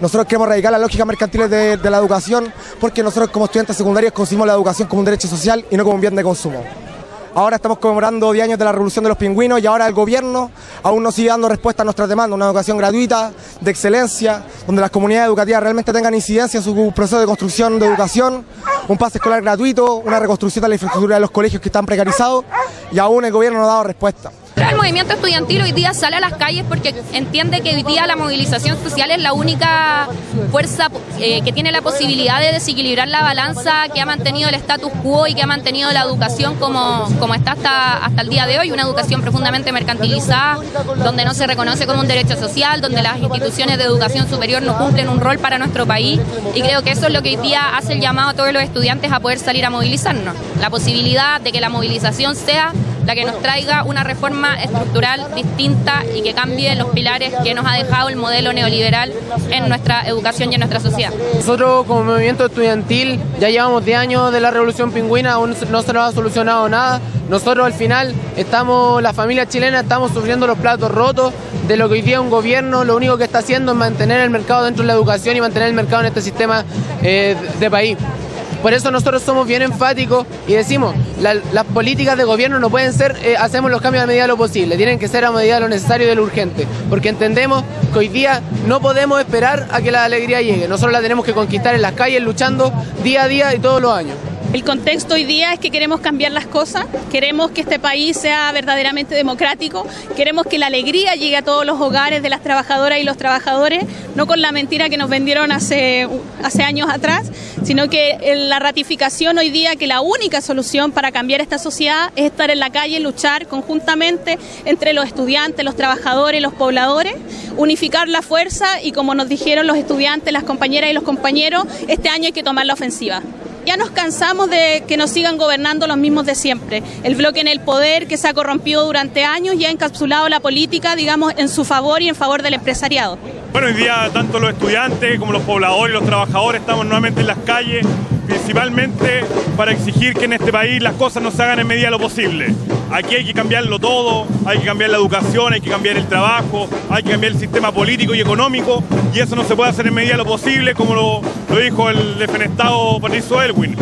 Nosotros queremos erradicar las lógicas mercantiles de, la educación porque nosotros como estudiantes secundarios consumimos la educación como un derecho social y no como un bien de consumo. Ahora estamos conmemorando 10 años de la revolución de los pingüinos y ahora el gobierno aún no sigue dando respuesta a nuestras demandas, una educación gratuita, de excelencia, donde las comunidades educativas realmente tengan incidencia en su proceso de construcción de educación, un pase escolar gratuito, una reconstrucción de la infraestructura de los colegios que están precarizados y aún el gobierno no ha dado respuesta. El movimiento estudiantil hoy día sale a las calles porque entiende que hoy día la movilización social es la única fuerza eh, que tiene la posibilidad de desequilibrar la balanza que ha mantenido el status quo y que ha mantenido la educación como, como está hasta, hasta el día de hoy, una educación profundamente mercantilizada, donde no se reconoce como un derecho social, donde las instituciones de educación superior no cumplen un rol para nuestro país y creo que eso es lo que hoy día hace el llamado a todos los estudiantes a poder salir a movilizarnos. La posibilidad de que la movilización sea la que nos traiga una reforma estructural distinta y que cambie los pilares que nos ha dejado el modelo neoliberal en nuestra educación y en nuestra sociedad. Nosotros como movimiento estudiantil ya llevamos 10 años de la revolución pingüina, aún no se nos ha solucionado nada. Nosotros al final estamos, la familia chilena, estamos sufriendo los platos rotos de lo que hoy día un gobierno lo único que está haciendo es mantener el mercado dentro de la educación y mantener el mercado en este sistema eh, de país. Por eso nosotros somos bien enfáticos y decimos, las políticas de gobierno no pueden ser, eh, hacemos los cambios a medida de lo posible, tienen que ser a medida de lo necesario y de lo urgente, porque entendemos que hoy día no podemos esperar a que la alegría llegue, nosotros la tenemos que conquistar en las calles, luchando día a día y todos los años. El contexto hoy día es que queremos cambiar las cosas, queremos que este país sea verdaderamente democrático, queremos que la alegría llegue a todos los hogares de las trabajadoras y los trabajadores, no con la mentira que nos vendieron hace, años atrás, sino que la ratificación hoy día que la única solución para cambiar esta sociedad es estar en la calle, luchar conjuntamente entre los estudiantes, los trabajadores, los pobladores, unificar la fuerza y como nos dijeron los estudiantes, las compañeras y los compañeros, este año hay que tomar la ofensiva. Ya nos cansamos de que nos sigan gobernando los mismos de siempre. El bloque en el poder que se ha corrompido durante años y ha encapsulado la política, digamos, en su favor y en favor del empresariado. Bueno, hoy día tanto los estudiantes como los pobladores y los trabajadores estamos nuevamente en las calles, principalmente para exigir que en este país las cosas no se hagan en medida de lo posible. Aquí hay que cambiarlo todo, hay que cambiar la educación, hay que cambiar el trabajo, hay que cambiar el sistema político y económico, y eso no se puede hacer en medida de lo posible, como lo, dijo el defenestado Patricio Elwin.